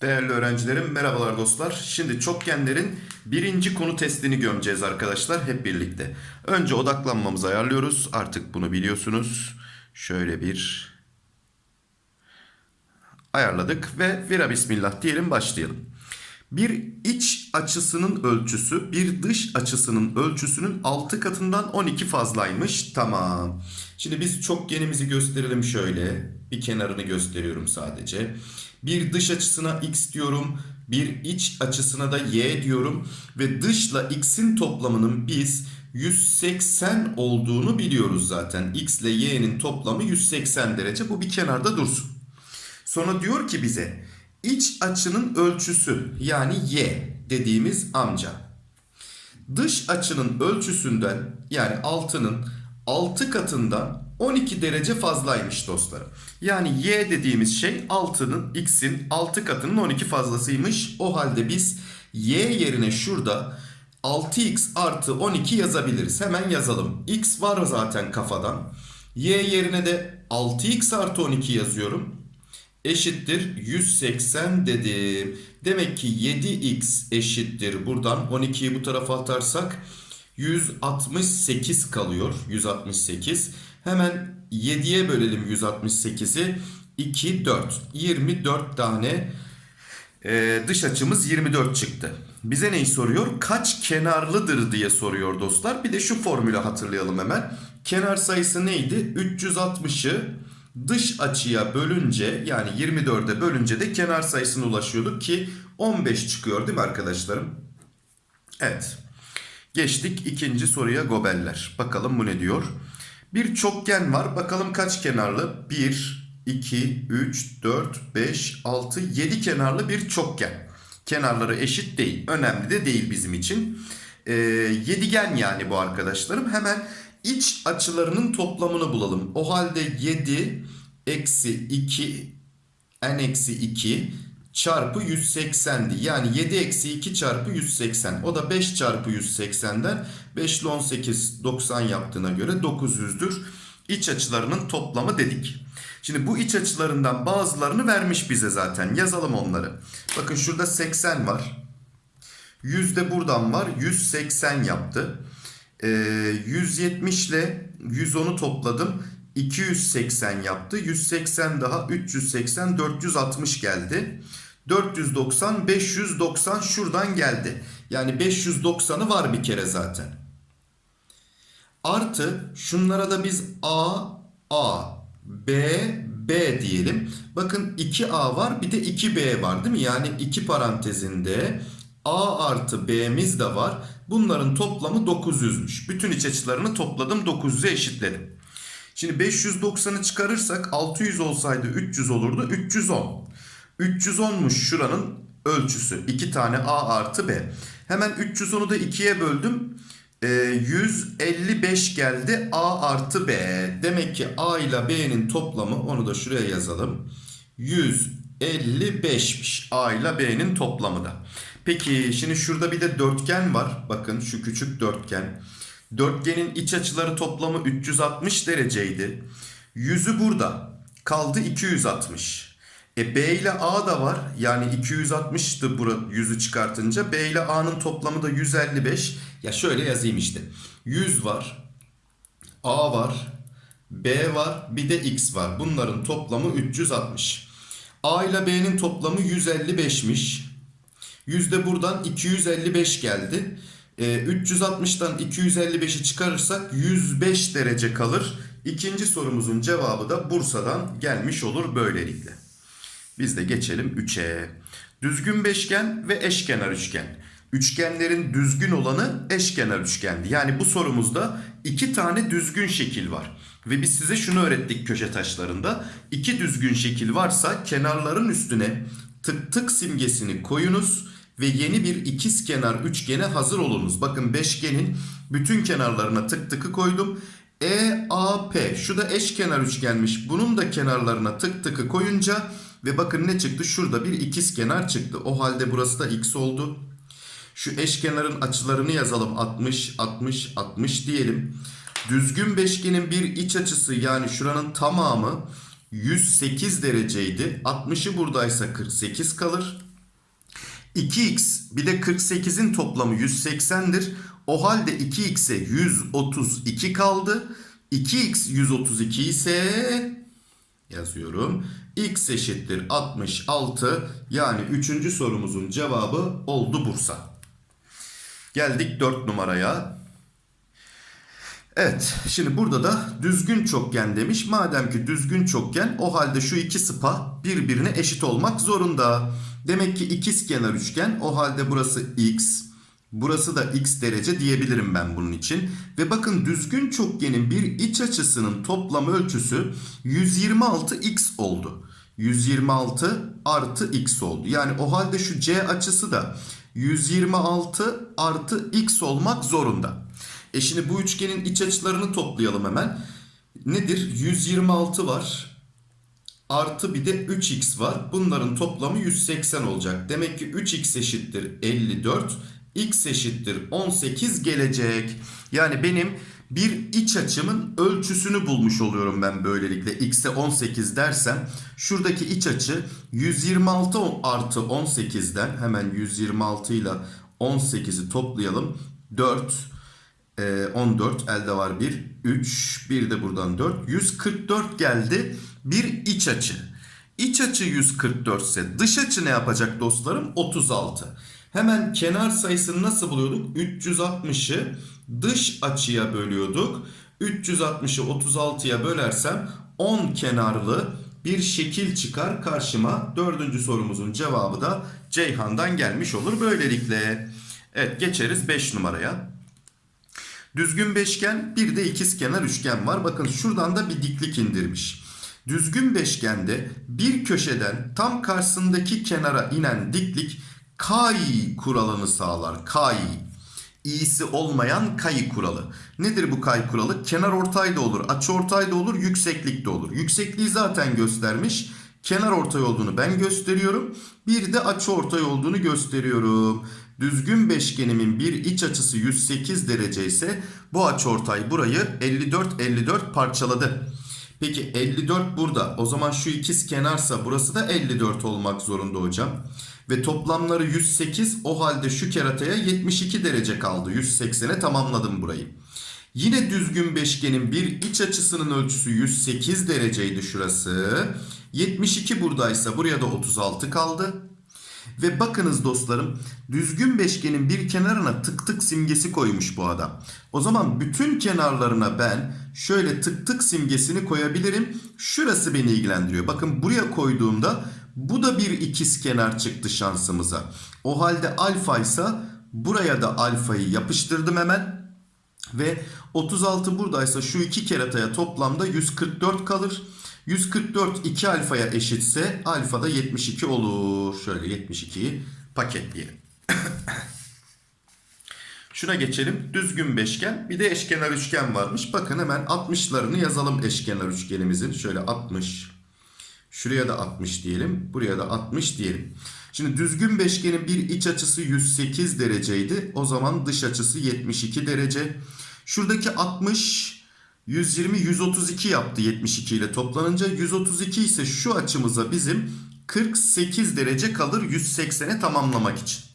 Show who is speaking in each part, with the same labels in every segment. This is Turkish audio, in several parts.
Speaker 1: Değerli öğrencilerim, merhabalar dostlar. Şimdi çokgenlerin birinci konu testini gömeceğiz arkadaşlar hep birlikte. Önce odaklanmamızı ayarlıyoruz. Artık bunu biliyorsunuz. Şöyle bir ayarladık ve vira bismillah diyelim başlayalım. Bir iç açısının ölçüsü bir dış açısının ölçüsünün 6 katından 12 fazlaymış. Tamam. Şimdi biz çokgenimizi gösterelim şöyle. Bir kenarını gösteriyorum sadece. Bir dış açısına x diyorum. Bir iç açısına da y diyorum. Ve dışla x'in toplamının biz 180 olduğunu biliyoruz zaten. x ile y'nin toplamı 180 derece. Bu bir kenarda dursun. Sonra diyor ki bize iç açının ölçüsü yani y dediğimiz amca. Dış açının ölçüsünden yani 6'nın 6 katından 12 derece fazlaymış dostlarım. Yani y dediğimiz şey 6'nın x'in 6 katının 12 fazlasıymış. O halde biz y yerine şurada 6x artı 12 yazabiliriz. Hemen yazalım. x var zaten kafadan. y yerine de 6x artı 12 yazıyorum eşittir 180 dedim. Demek ki 7x eşittir buradan 12'yi bu tarafa atarsak 168 kalıyor. 168. Hemen 7'ye bölelim 168'i. 2, 4. 24 tane e, dış açımız 24 çıktı. Bize neyi soruyor? Kaç kenarlıdır diye soruyor dostlar. Bir de şu formülü hatırlayalım hemen. Kenar sayısı neydi? 360'ı dış açıya bölünce yani 24'e bölünce de kenar sayısına ulaşıyorduk ki 15 çıkıyor değil mi arkadaşlarım? Evet. Geçtik ikinci soruya gobeller. Bakalım bu ne diyor? Bir çokgen var. Bakalım kaç kenarlı? 1, 2, 3, 4, 5, 6, 7 kenarlı bir çokgen. Kenarları eşit değil. Önemli de değil bizim için. Ee, yedigen yani bu arkadaşlarım. Hemen iç açılarının toplamını bulalım. O halde 7 eksi 2 n eksi 2 çarpı 180'di. Yani 7 eksi 2 çarpı 180. O da 5 çarpı 180'den 5 ile 18 90 yaptığına göre 900'dür. İç açılarının toplamı dedik. Şimdi bu iç açılarından bazılarını vermiş bize zaten. Yazalım onları. Bakın şurada 80 var. 100 de buradan var. 180 yaptı. Ee, 170 ile 110'u topladım. 280 yaptı. 180 daha 380 460 geldi. 490 590 şuradan geldi. Yani 590'ı var bir kere zaten. Artı şunlara da biz A A B B diyelim. Bakın 2A var bir de 2B var değil mi? Yani iki parantezinde A artı B'miz de var. Bunların toplamı 900'müş. Bütün iç açılarını topladım 900'e eşitledim. Şimdi 590'ı çıkarırsak 600 olsaydı 300 olurdu. 310. 310'muş şuranın ölçüsü. 2 tane A artı B. Hemen 310'u da 2'ye böldüm. E, 155 geldi A artı B. Demek ki A ile B'nin toplamı onu da şuraya yazalım. 155'miş A ile B'nin toplamı da. Peki şimdi şurada bir de dörtgen var. Bakın şu küçük dörtgen. Dörtgenin iç açıları toplamı 360 dereceydi. Yüzü burada. Kaldı 260. E B ile A da var. Yani 260'tı burada yüzü çıkartınca. B ile A'nın toplamı da 155. Ya şöyle yazayım işte. 100 var. A var. B var. Bir de X var. Bunların toplamı 360. A ile B'nin toplamı 155'miş. Yüzde buradan 255 geldi. E, 360'tan 255'i çıkarırsak 105 derece kalır. İkinci sorumuzun cevabı da Bursa'dan gelmiş olur böylelikle. Biz de geçelim 3'e. Düzgün beşgen ve eşkenar üçgen. Üçgenlerin düzgün olanı eşkenar üçgendi. Yani bu sorumuzda iki tane düzgün şekil var. Ve biz size şunu öğrettik köşe taşlarında. İki düzgün şekil varsa kenarların üstüne tık tık simgesini koyunuz ve yeni bir ikizkenar üçgene hazır olunuz. Bakın beşgenin bütün kenarlarına tık tıkı koydum. EAP şu da eşkenar üçgenmiş. Bunun da kenarlarına tık tıkı koyunca ve bakın ne çıktı? Şurada bir ikizkenar çıktı. O halde burası da x oldu. Şu eşkenarın açılarını yazalım. 60, 60, 60 diyelim. Düzgün beşgenin bir iç açısı yani şuranın tamamı 108 dereceydi. 60'ı buradaysa 48 kalır. 2x bir de 48'in toplamı 180'dir. O halde 2x'e 132 kaldı. 2x 132 ise yazıyorum. x eşittir 66 yani 3. sorumuzun cevabı oldu Bursa. Geldik 4 numaraya. Evet şimdi burada da düzgün çokgen demiş. Madem ki düzgün çokgen o halde şu iki sıpa birbirine eşit olmak zorunda. Demek ki ikizkenar üçgen o halde burası x. Burası da x derece diyebilirim ben bunun için. Ve bakın düzgün çokgenin bir iç açısının toplam ölçüsü 126x oldu. 126 artı x oldu. Yani o halde şu c açısı da 126 artı x olmak zorunda. E şimdi bu üçgenin iç açılarını toplayalım hemen. Nedir? 126 var. Artı bir de 3x var. Bunların toplamı 180 olacak. Demek ki 3x eşittir 54. x eşittir 18 gelecek. Yani benim bir iç açımın ölçüsünü bulmuş oluyorum ben böylelikle. x'e 18 dersem şuradaki iç açı 126 artı 18'den hemen 126 ile 18'i toplayalım. 4 14 elde var 1 3 bir de buradan 4 144 geldi bir iç açı. İç açı 144 ise dış açı ne yapacak dostlarım? 36 hemen kenar sayısını nasıl buluyorduk? 360'ı dış açıya bölüyorduk. 360'ı 36'ya bölersem 10 kenarlı bir şekil çıkar karşıma. Dördüncü sorumuzun cevabı da Ceyhan'dan gelmiş olur böylelikle. Evet geçeriz 5 numaraya. Düzgün beşgen bir de ikizkenar üçgen var. Bakın şuradan da bir diklik indirmiş. Düzgün beşgende bir köşeden tam karşısındaki kenara inen diklik kay kuralını sağlar. Kay. İyisi olmayan kay kuralı. Nedir bu kay kuralı? Kenar ortay da olur, açı ortay da olur, yükseklik de olur. Yüksekliği zaten göstermiş. Kenar ortay olduğunu ben gösteriyorum. Bir de açı ortay olduğunu gösteriyorum. Düzgün beşgenimin bir iç açısı 108 derece ise bu açıortay burayı 54 54 parçaladı. Peki 54 burada. O zaman şu ikiz kenarsa burası da 54 olmak zorunda hocam. Ve toplamları 108 o halde şu kerataya 72 derece kaldı. 180'e tamamladım burayı. Yine düzgün beşgenin bir iç açısının ölçüsü 108 dereceydi şurası. 72 buradaysa buraya da 36 kaldı. Ve bakınız dostlarım düzgün beşgenin bir kenarına tık tık simgesi koymuş bu adam. O zaman bütün kenarlarına ben şöyle tık tık simgesini koyabilirim. Şurası beni ilgilendiriyor. Bakın buraya koyduğumda bu da bir ikiz kenar çıktı şansımıza. O halde alfa ise buraya da alfayı yapıştırdım hemen. Ve 36 buradaysa şu iki kerataya toplamda 144 kalır. 144 2 alfaya eşitse alfa da 72 olur. Şöyle 72'yi paketleyelim. Şuna geçelim. Düzgün beşgen. Bir de eşkenar üçgen varmış. Bakın hemen 60'larını yazalım eşkenar üçgenimizin. Şöyle 60. Şuraya da 60 diyelim. Buraya da 60 diyelim. Şimdi düzgün beşgenin bir iç açısı 108 dereceydi. O zaman dış açısı 72 derece. Şuradaki 60 120 132 yaptı 72 ile toplanınca 132 ise şu açımıza bizim 48 derece kalır 180'e tamamlamak için.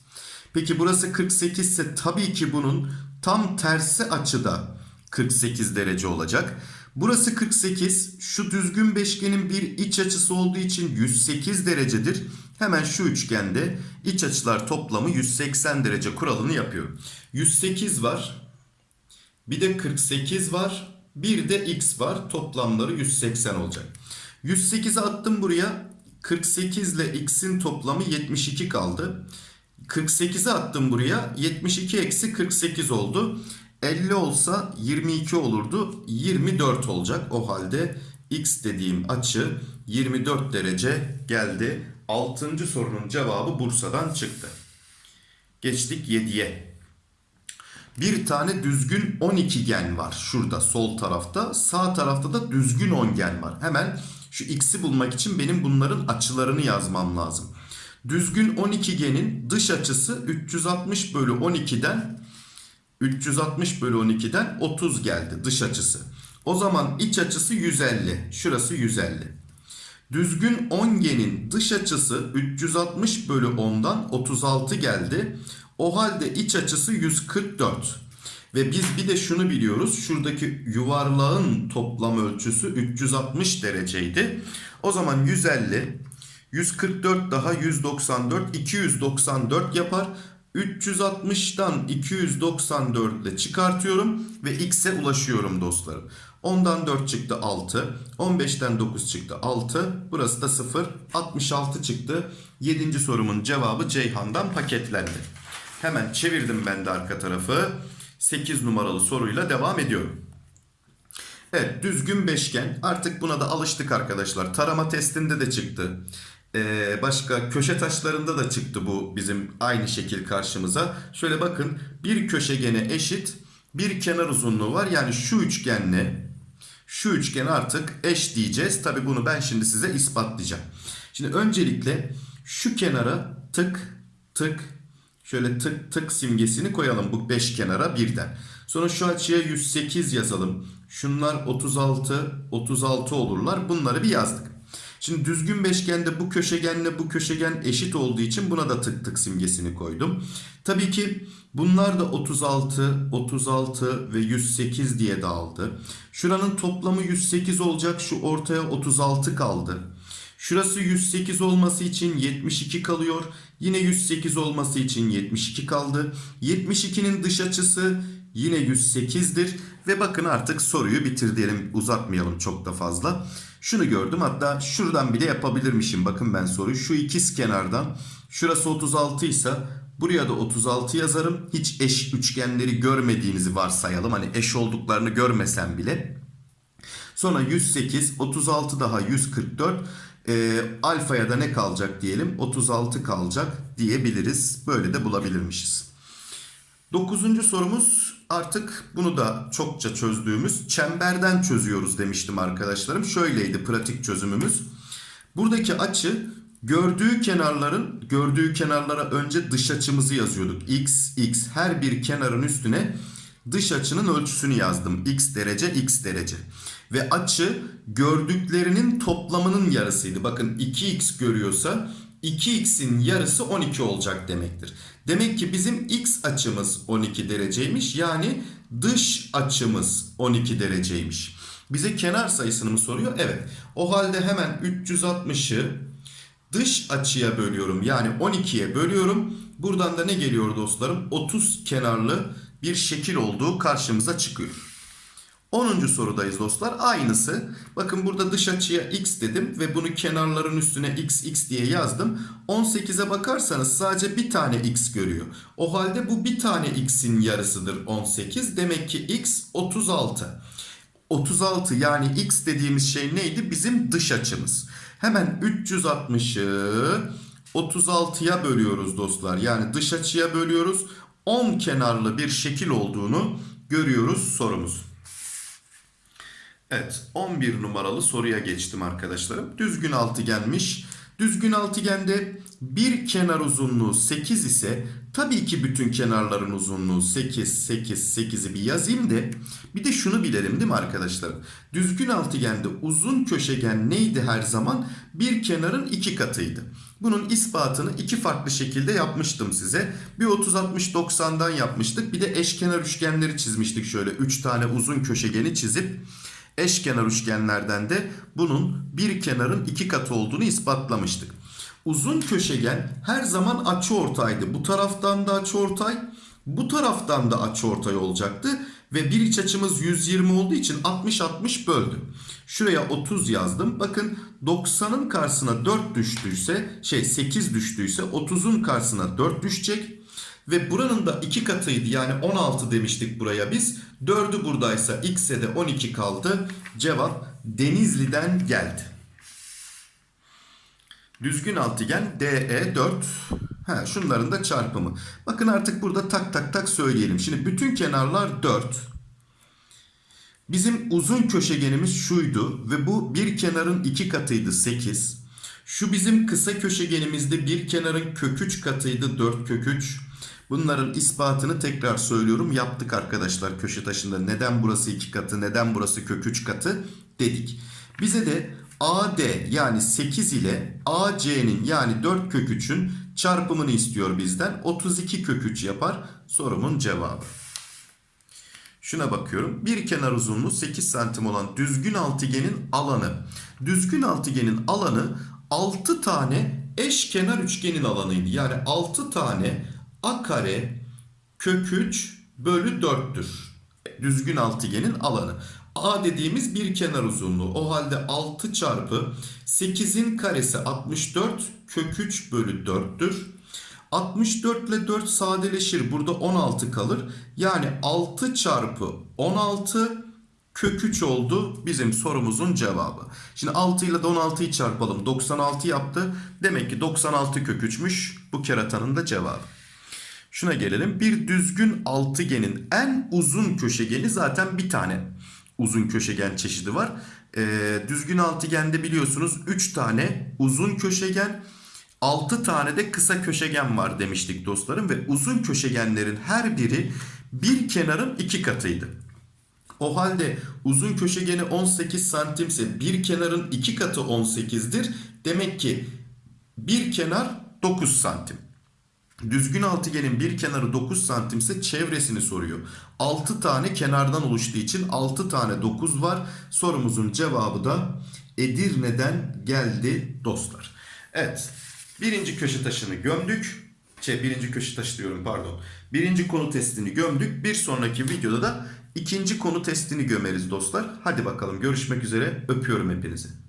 Speaker 1: Peki burası 48 ise tabii ki bunun tam tersi açıda 48 derece olacak. Burası 48 şu düzgün beşgenin bir iç açısı olduğu için 108 derecedir. Hemen şu üçgende iç açılar toplamı 180 derece kuralını yapıyorum. 108 var. Bir de 48 var. Bir de x var. Toplamları 180 olacak. 108'i attım buraya. 48 ile x'in toplamı 72 kaldı. 48'i attım buraya. 72 eksi 48 oldu. 50 olsa 22 olurdu. 24 olacak. O halde x dediğim açı 24 derece geldi. 6. sorunun cevabı Bursa'dan çıktı. Geçtik 7'ye. Bir tane düzgün 12 gen var şurada sol tarafta. Sağ tarafta da düzgün 10 gen var. Hemen şu x'i bulmak için benim bunların açılarını yazmam lazım. Düzgün 12 genin dış açısı 360 bölü 12'den 360 bölü 12'den 30 geldi dış açısı. O zaman iç açısı 150. Şurası 150. Düzgün ongenin dış açısı 360 bölü 10'dan 36 geldi. O halde iç açısı 144. Ve biz bir de şunu biliyoruz. Şuradaki yuvarlağın toplam ölçüsü 360 dereceydi. O zaman 150, 144 daha 194, 294 yapar. 360'dan 294 ile çıkartıyorum ve x'e ulaşıyorum dostlarım. 10'dan 4 çıktı 6. 15'ten 9 çıktı 6. Burası da 0. 66 çıktı. 7. sorumun cevabı Ceyhan'dan paketlendi. Hemen çevirdim ben de arka tarafı. 8 numaralı soruyla devam ediyorum. Evet düzgün beşgen artık buna da alıştık arkadaşlar. Tarama testinde de çıktı. Ee, başka köşe taşlarında da çıktı bu bizim aynı şekil karşımıza. Şöyle bakın bir köşegene eşit bir kenar uzunluğu var. Yani şu üçgenle şu üçgen artık eş diyeceğiz. Tabi bunu ben şimdi size ispatlayacağım. Şimdi öncelikle şu kenara tık tık şöyle tık tık simgesini koyalım bu beş kenara birden. Sonra şu açıya 108 yazalım. Şunlar 36 36 olurlar. Bunları bir yazdık. Şimdi düzgün beşgende bu köşegenle bu köşegen eşit olduğu için buna da tık tık simgesini koydum. Tabii ki bunlar da 36, 36 ve 108 diye dağıldı. Şuranın toplamı 108 olacak. Şu ortaya 36 kaldı. Şurası 108 olması için 72 kalıyor. Yine 108 olması için 72 kaldı. 72'nin dış açısı yine 108'dir. Ve bakın artık soruyu bitir diyelim uzatmayalım çok da fazla. Şunu gördüm hatta şuradan bile yapabilirmişim. Bakın ben soruyu şu ikiz kenardan şurası 36 ise buraya da 36 yazarım. Hiç eş üçgenleri görmediğinizi varsayalım. Hani eş olduklarını görmesem bile. Sonra 108, 36 daha 144. E, alfaya da ne kalacak diyelim? 36 kalacak diyebiliriz. Böyle de bulabilirmişiz. Dokuzuncu sorumuz artık bunu da çokça çözdüğümüz çemberden çözüyoruz demiştim arkadaşlarım. Şöyleydi pratik çözümümüz. Buradaki açı gördüğü kenarların gördüğü kenarlara önce dış açımızı yazıyorduk. X, X her bir kenarın üstüne dış açının ölçüsünü yazdım. X derece, X derece. Ve açı gördüklerinin toplamının yarısıydı. Bakın 2x görüyorsa 2x'in yarısı 12 olacak demektir. Demek ki bizim x açımız 12 dereceymiş. Yani dış açımız 12 dereceymiş. Bize kenar sayısını mı soruyor? Evet. O halde hemen 360'ı dış açıya bölüyorum. Yani 12'ye bölüyorum. Buradan da ne geliyor dostlarım? 30 kenarlı bir şekil olduğu karşımıza çıkıyor. 10. sorudayız dostlar. Aynısı. Bakın burada dış açıya x dedim ve bunu kenarların üstüne x x diye yazdım. 18'e bakarsanız sadece bir tane x görüyor. O halde bu bir tane x'in yarısıdır 18. Demek ki x 36. 36 yani x dediğimiz şey neydi? Bizim dış açımız. Hemen 360'ı 36'ya bölüyoruz dostlar. Yani dış açıya bölüyoruz. 10 kenarlı bir şekil olduğunu görüyoruz sorumuz. Evet 11 numaralı soruya geçtim arkadaşlarım. Düzgün altıgenmiş. Düzgün altıgende bir kenar uzunluğu 8 ise tabii ki bütün kenarların uzunluğu 8, 8, 8'i bir yazayım da bir de şunu bilelim değil mi arkadaşlar? Düzgün altıgende uzun köşegen neydi her zaman? Bir kenarın iki katıydı. Bunun ispatını iki farklı şekilde yapmıştım size. Bir 30-60-90'dan yapmıştık. Bir de eşkenar üçgenleri çizmiştik şöyle. 3 tane uzun köşegeni çizip eşkenar üçgenlerden de bunun bir kenarın iki katı olduğunu ispatlamıştık. Uzun köşegen her zaman açıortaydı. Bu taraftan da açıortay, bu taraftan da açıortay olacaktı. Ve bir iç açımız 120 olduğu için 60-60 böldü. Şuraya 30 yazdım. Bakın 90'ın karşısına 4 düştüyse, şey 8 düştüyse 30'un karşısına 4 düşecek. Ve buranın da 2 katıydı yani 16 demiştik buraya biz. 4'ü buradaysa x'e de 12 kaldı. Cevap Denizli'den geldi. Düzgün altıgen DE 4. Ha, şunların da çarpımı. Bakın artık burada tak tak tak söyleyelim. Şimdi bütün kenarlar 4. Bizim uzun köşegenimiz şuydu ve bu bir kenarın iki katıydı 8. Şu bizim kısa köşegenimizde bir kenarın kök 3 katıydı 4 kök 3. Bunların ispatını tekrar söylüyorum yaptık arkadaşlar köşe taşında. Neden burası 2 katı neden burası kök 3 katı dedik. Bize de AD yani 8 ile AC'nin yani 4 kök 3'ün çarpımını istiyor bizden. 32 kök 3 yapar sorumun cevabı. Şuna bakıyorum. Bir kenar uzunluğu 8 santim olan düzgün altıgenin alanı. Düzgün altıgenin alanı 6 tane eşkenar üçgenin alanıydı. Yani 6 tane a kare kök 3 bölü 4'tür. Düzgün altıgenin alanı. A dediğimiz bir kenar uzunluğu. O halde 6 çarpı 8'in karesi 64 kök 3 bölü 4'tür. 64 ile 4 sadeleşir. Burada 16 kalır. Yani 6 çarpı 16 kök 3 oldu bizim sorumuzun cevabı. Şimdi 6 ile de 16'yı çarpalım. 96 yaptı. Demek ki 96 kök 3'müş bu keratanın da cevabı. Şuna gelelim. Bir düzgün altıgenin en uzun köşegeni zaten bir tane uzun köşegen çeşidi var. Ee, düzgün altıgende biliyorsunuz 3 tane uzun köşegen 6 tane de kısa köşegen var demiştik dostlarım ve uzun köşegenlerin her biri bir kenarın iki katıydı. O halde uzun köşegeni 18 santimse bir kenarın iki katı 18'dir. Demek ki bir kenar 9 santim. Düzgün altıgenin bir kenarı 9 santimse çevresini soruyor. 6 tane kenardan oluştuğu için 6 tane 9 var. Sorumuzun cevabı da Edirne'den geldi dostlar. Evet. Birinci köşe taşını gömdük. Şey, birinci köşe taşı diyorum pardon. Birinci konu testini gömdük. Bir sonraki videoda da ikinci konu testini gömeriz dostlar. Hadi bakalım görüşmek üzere. Öpüyorum hepinizi.